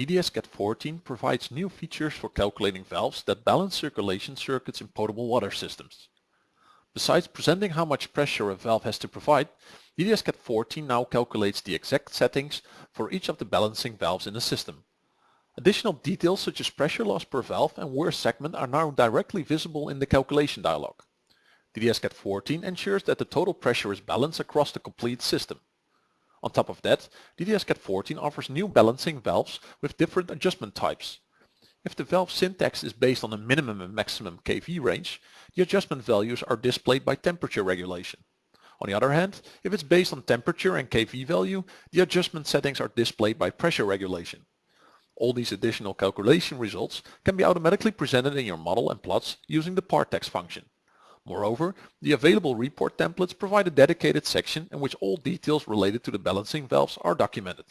DDS-CAD14 provides new features for calculating valves that balance circulation circuits in potable water systems. Besides presenting how much pressure a valve has to provide, DDS-CAD14 now calculates the exact settings for each of the balancing valves in the system. Additional details such as pressure loss per valve and wear segment are now directly visible in the calculation dialog. DDS-CAD14 ensures that the total pressure is balanced across the complete system. On top of that, DDS-CAD14 offers new balancing valves with different adjustment types. If the valve syntax is based on a minimum and maximum kV range, the adjustment values are displayed by temperature regulation. On the other hand, if it's based on temperature and kV value, the adjustment settings are displayed by pressure regulation. All these additional calculation results can be automatically presented in your model and plots using the partext function. Moreover, the available report templates provide a dedicated section in which all details related to the balancing valves are documented.